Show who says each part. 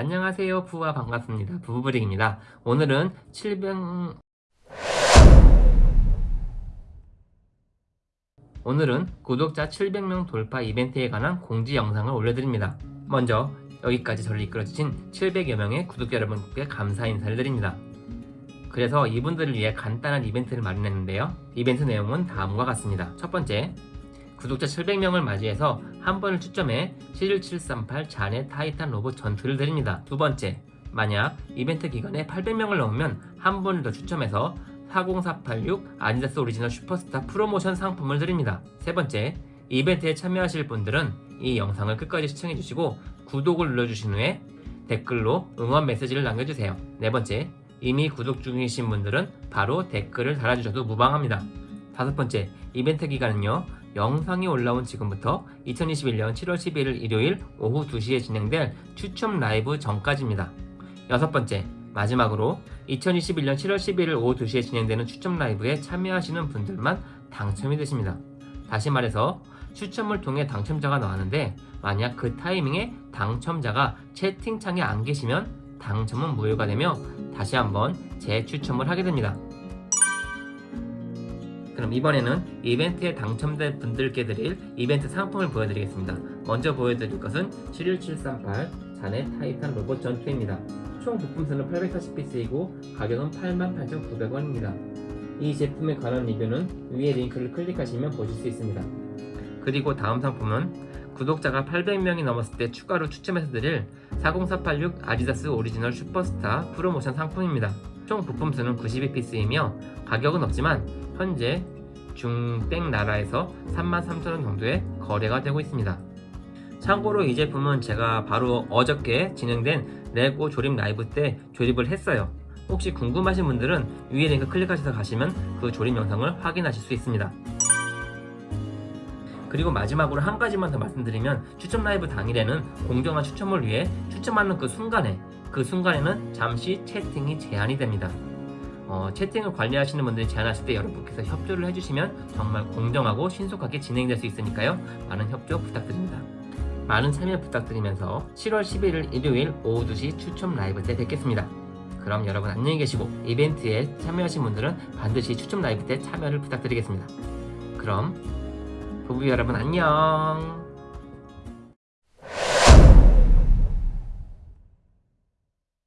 Speaker 1: 안녕하세요. 부부와 반갑습니다. 부부브릭입니다. 오늘은 700... 오늘은 구독자 700명 돌파 이벤트에 관한 공지 영상을 올려드립니다. 먼저 여기까지 저를 이끌어주신 700여 명의 구독자 여러분께 감사 인사를 드립니다. 그래서 이분들을 위해 간단한 이벤트를 마련했는데요. 이벤트 내용은 다음과 같습니다. 첫 번째 구독자 700명을 맞이해서 한 번을 추첨해 71738 잔의 타이탄 로봇 전투를 드립니다. 두 번째, 만약 이벤트 기간에 800명을 넘으면 한 번을 더 추첨해서 40486 아디다스 오리지널 슈퍼스타 프로모션 상품을 드립니다. 세 번째, 이벤트에 참여하실 분들은 이 영상을 끝까지 시청해주시고 구독을 눌러주신 후에 댓글로 응원 메시지를 남겨주세요. 네 번째, 이미 구독 중이신 분들은 바로 댓글을 달아주셔도 무방합니다. 다섯 번째, 이벤트 기간은요. 영상이 올라온 지금부터 2021년 7월 11일 일요일 오후 2시에 진행될 추첨 라이브 전까지입니다. 여섯 번째, 마지막으로 2021년 7월 11일 오후 2시에 진행되는 추첨 라이브에 참여하시는 분들만 당첨이 되십니다. 다시 말해서 추첨을 통해 당첨자가 나왔는데 만약 그 타이밍에 당첨자가 채팅창에 안 계시면 당첨은 무효가 되며 다시 한번 재추첨을 하게 됩니다. 그럼 이번에는 이벤트에 당첨된 분들께 드릴 이벤트 상품을 보여드리겠습니다. 먼저 보여드릴 것은 71738 자네 타이탄 로봇 전투입니다. 총 부품수는 840피스이고 가격은 88,900원입니다. 이 제품에 관한 리뷰는 위에 링크를 클릭하시면 보실 수 있습니다. 그리고 다음 상품은 구독자가 800명이 넘었을 때 추가로 추첨해서 드릴 40486 아디다스 오리지널 슈퍼스타 프로모션 상품입니다. 총 부품수는 92피스이며 가격은 없지만 현재 중땡 나라에서 33,000원 정도의 거래가 되고 있습니다. 참고로 이 제품은 제가 바로 어저께 진행된 레고 조립 라이브 때 조립을 했어요. 혹시 궁금하신 분들은 위에 링크 클릭하셔서 가시면 그 조립 영상을 확인하실 수 있습니다. 그리고 마지막으로 한 가지만 더 말씀드리면 추첨 라이브 당일에는 공정한 추첨을 위해 추첨하는 그 순간에 그 순간에는 잠시 채팅이 제한이 됩니다. 어, 채팅을 관리하시는 분들이 제안하실 때 여러분께서 협조를 해주시면 정말 공정하고 신속하게 진행될 수 있으니까요. 많은 협조 부탁드립니다. 많은 참여 부탁드리면서 7월 11일 일요일 오후 2시 추첨 라이브 때 뵙겠습니다. 그럼 여러분 안녕히 계시고 이벤트에 참여하신 분들은 반드시 추첨 라이브 때 참여를 부탁드리겠습니다. 그럼 부부 여러분 안녕